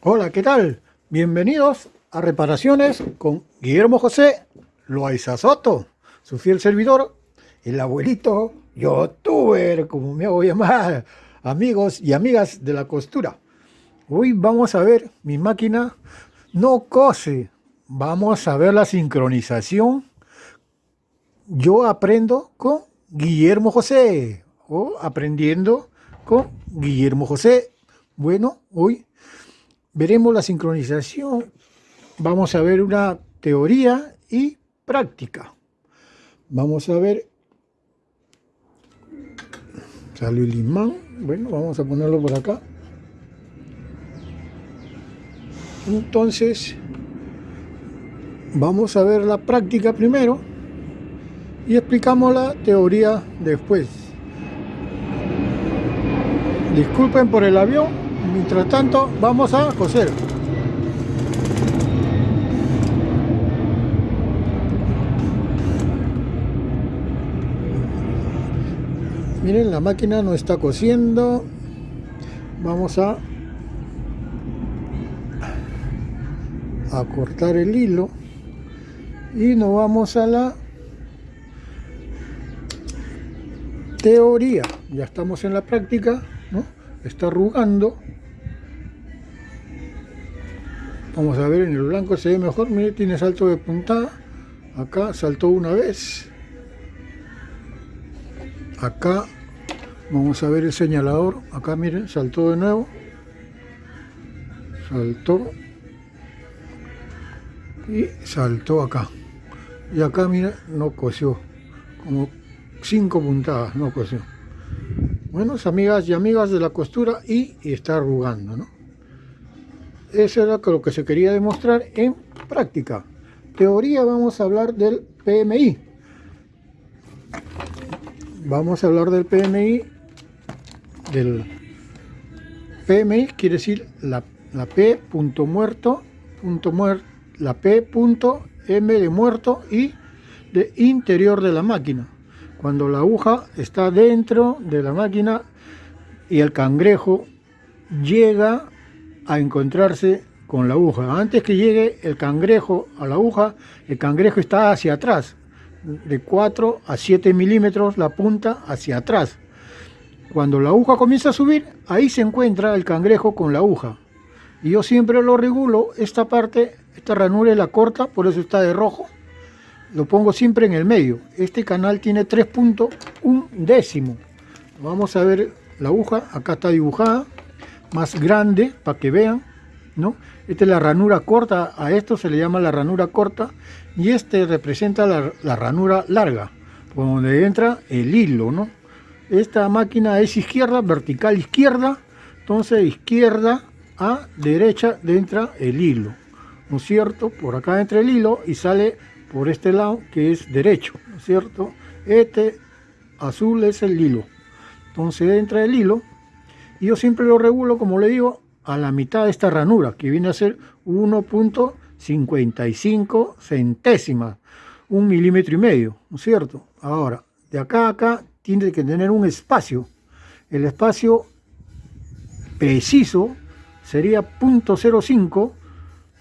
Hola, ¿qué tal? Bienvenidos a Reparaciones con Guillermo José Loaiza Soto, su fiel servidor, el abuelito youtuber, como me hago llamar, amigos y amigas de la costura. Hoy vamos a ver, mi máquina no cose, vamos a ver la sincronización. Yo aprendo con Guillermo José, o aprendiendo con Guillermo José. Bueno, hoy veremos la sincronización, vamos a ver una teoría y práctica. Vamos a ver, salió el imán, bueno, vamos a ponerlo por acá. Entonces, vamos a ver la práctica primero y explicamos la teoría después. Disculpen por el avión, Mientras tanto, vamos a coser. Miren, la máquina no está cosiendo. Vamos a, a cortar el hilo y nos vamos a la teoría. Ya estamos en la práctica, ¿no? Está arrugando. Vamos a ver, en el blanco se ve mejor. Mire, tiene salto de puntada. Acá saltó una vez. Acá vamos a ver el señalador. Acá miren, saltó de nuevo. Saltó. Y saltó acá. Y acá, miren, no cosió. Como cinco puntadas, no cosió. Bueno, amigas y amigas de la costura y está arrugando, ¿no? Eso era lo que se quería demostrar en práctica. Teoría vamos a hablar del PMI. Vamos a hablar del PMI. Del PMI quiere decir la, la P punto muerto, punto la P punto M de muerto y de interior de la máquina. Cuando la aguja está dentro de la máquina y el cangrejo llega a encontrarse con la aguja. Antes que llegue el cangrejo a la aguja, el cangrejo está hacia atrás, de 4 a 7 milímetros la punta hacia atrás. Cuando la aguja comienza a subir, ahí se encuentra el cangrejo con la aguja. Y yo siempre lo regulo, esta parte, esta ranura es la corta, por eso está de rojo. Lo pongo siempre en el medio. Este canal tiene 3.1 décimo. Vamos a ver la aguja, acá está dibujada más grande para que vean, ¿no? Esta es la ranura corta, a esto se le llama la ranura corta y este representa la, ranura larga, por donde entra el hilo, ¿no? Esta máquina es izquierda, vertical izquierda, entonces izquierda a derecha entra el hilo, ¿no es cierto? Por acá entra el hilo y sale por este lado que es derecho, ¿no es cierto? Este azul es el hilo, entonces entra el hilo y yo siempre lo regulo, como le digo, a la mitad de esta ranura, que viene a ser 1.55 centésimas, un milímetro y medio, ¿no es cierto? Ahora, de acá a acá tiene que tener un espacio. El espacio preciso sería 0.05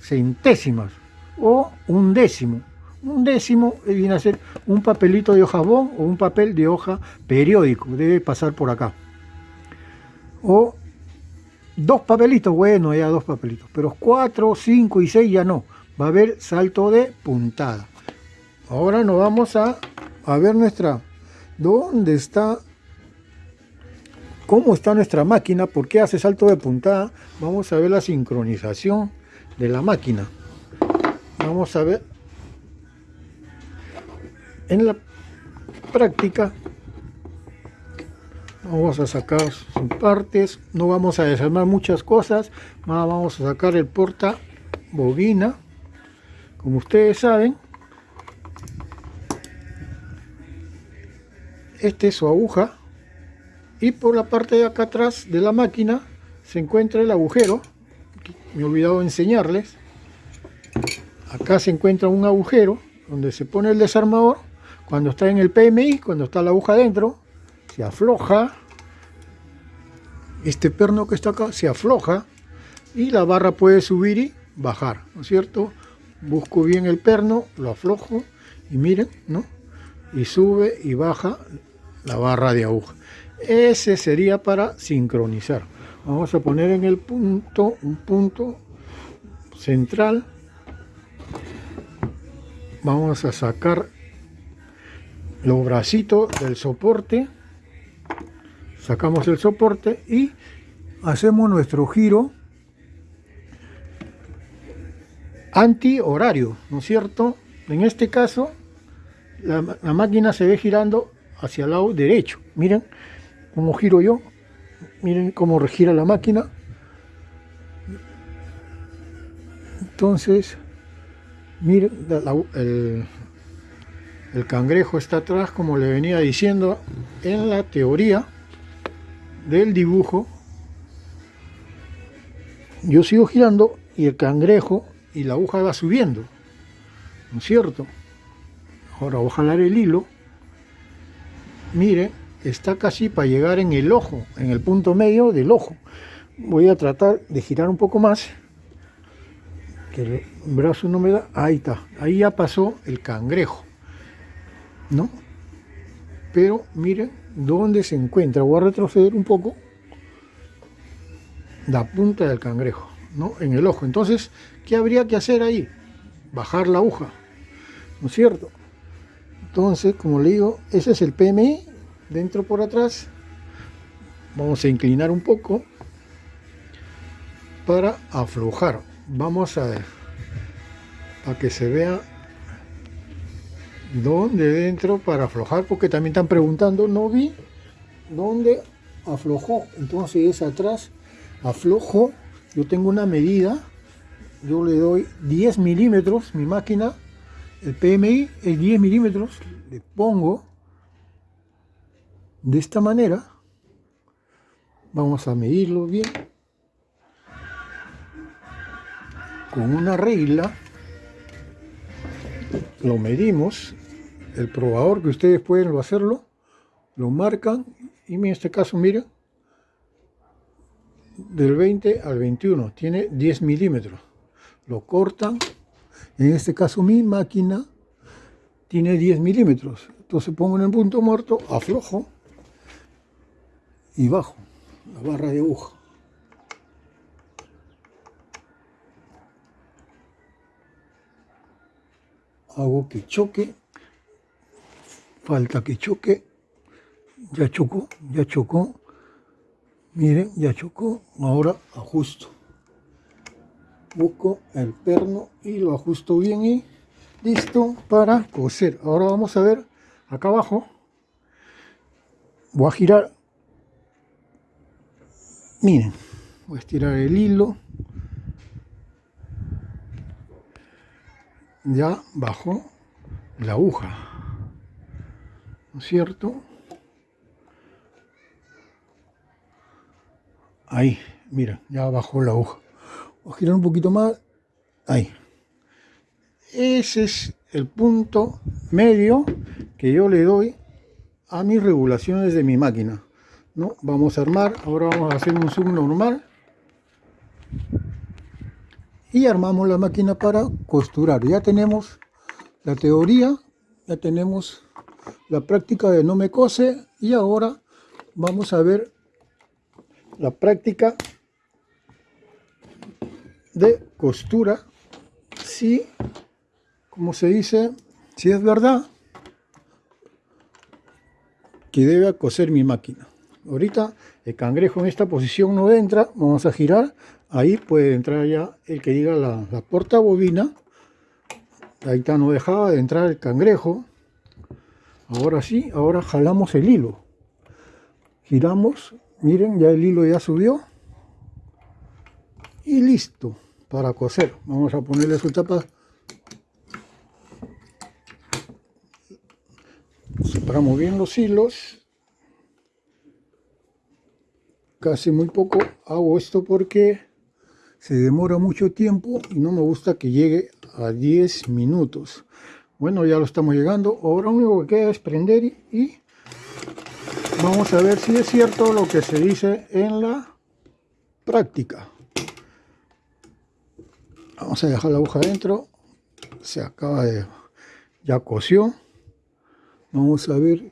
centésimas o un décimo. Un décimo viene a ser un papelito de hojabón o un papel de hoja periódico, debe pasar por acá o dos papelitos, bueno, ya dos papelitos, pero cuatro, cinco y seis ya no, va a haber salto de puntada. Ahora nos vamos a, a ver nuestra, ¿dónde está? ¿Cómo está nuestra máquina? ¿Por qué hace salto de puntada? Vamos a ver la sincronización de la máquina. Vamos a ver en la práctica vamos a sacar sus partes no vamos a desarmar muchas cosas vamos a sacar el porta bobina. Como ustedes saben este es su aguja y por la parte de acá atrás de la máquina se encuentra el agujero. Me he olvidado enseñarles. Acá se encuentra un agujero donde se pone el desarmador cuando está en el PMI, cuando está la aguja dentro se afloja, este perno que está acá se afloja, y la barra puede subir y bajar, ¿no es cierto? Busco bien el perno, lo aflojo y miren, ¿no? Y sube y baja la barra de aguja. Ese sería para sincronizar. Vamos a poner en el punto, un punto central. Vamos a sacar los bracitos del soporte. Sacamos el soporte y hacemos nuestro giro anti-horario, ¿no es cierto? En este caso, la, máquina se ve girando hacia el lado derecho. Miren cómo giro yo. Miren cómo gira la máquina. Entonces, miren, el, el cangrejo está atrás, como le venía diciendo en la teoría del dibujo. Yo sigo girando y el cangrejo y la aguja va subiendo, ¿no es cierto? Ahora voy a jalar el hilo, mire, está casi para llegar en el ojo, en el punto medio del ojo. Voy a tratar de girar un poco más, que el brazo no me da, ahí está, ahí ya pasó el cangrejo, ¿no? Pero miren dónde se encuentra, voy a retroceder un poco, la punta del cangrejo. ¿no? en el ojo. Entonces, ¿qué habría que hacer ahí? Bajar la aguja, ¿no es cierto? Entonces, como le digo, ese es el PMI, dentro por atrás. Vamos a inclinar un poco para aflojar. Vamos a ver, para que se vea dónde dentro para aflojar, porque también están preguntando, no vi dónde aflojó. Entonces es atrás, aflojo. Yo tengo una medida, yo le doy 10 milímetros, mi máquina, el PMI es 10 milímetros, le pongo de esta manera, vamos a medirlo bien, con una regla, lo medimos, el probador que ustedes pueden hacerlo, lo marcan y en este caso miren, del 20 al 21, tiene 10 milímetros. Lo cortan, en este caso mi máquina tiene 10 milímetros. Entonces pongo en el punto muerto, aflojo y bajo la barra de aguja. Hago que choque, falta que choque, ya chocó, ya chocó, Miren, ya chocó, ahora ajusto. Busco el perno y lo ajusto bien y listo para coser. Ahora vamos a ver acá abajo. Voy a girar. Miren, voy a estirar el hilo. Ya bajó la aguja. ¿No es cierto? Ahí, mira, ya bajó la hoja. A girar un poquito más. Ahí. Ese es el punto medio que yo le doy a mis regulaciones de mi máquina. ¿no? Vamos a armar, ahora vamos a hacer un zoom normal. Y armamos la máquina para costurar. Ya tenemos la teoría, ya tenemos la práctica de no me cose y ahora vamos a ver la práctica de costura. Si, como se dice, si es verdad que debe coser mi máquina. Ahorita el cangrejo en esta posición no entra, vamos a girar, ahí puede entrar ya el que diga la, la porta bobina, ahí está, no dejaba de entrar el cangrejo, ahora sí, ahora jalamos el hilo, giramos miren ya el hilo ya subió. Y listo para coser. Vamos a ponerle su tapa separamos bien los hilos. Casi muy poco hago esto porque se demora mucho tiempo y no me gusta que llegue a 10 minutos bueno ya lo estamos llegando. Ahora lo único que queda es prender y Vamos a ver si es cierto lo que se dice en la práctica. vamos a dejar la aguja adentro. Se acaba de ya cosió vamos a ver.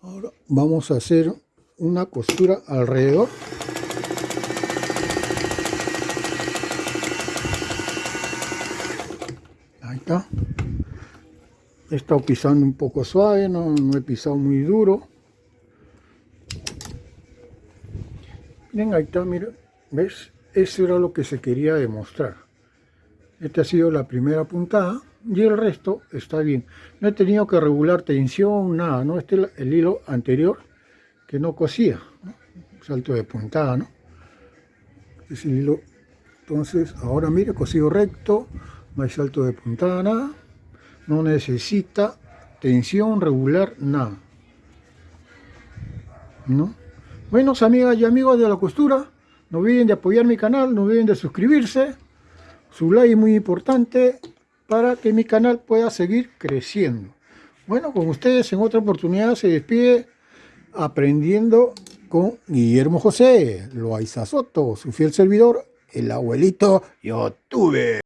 Ahora vamos a hacer una costura alrededor. Ahí está he estado pisando un poco suave no, no he pisado muy duro. Miren ahí está mira ves eso era lo que se quería demostrar. Esta ha sido la primera puntada y el resto está bien. No he tenido que regular tensión nada no este es el hilo anterior que no cosía salto de puntada no es el hilo entonces ahora mire cosido recto no hay salto de puntada nada no necesita tensión regular nada ¿no? buenos amigas y amigos de la costura no olviden de apoyar mi canal no olviden de suscribirse su like es muy importante para que mi canal pueda seguir creciendo. Bueno, con ustedes en otra oportunidad se despide aprendiendo con Guillermo José, Loaiza Soto, su fiel servidor, el abuelito YouTube.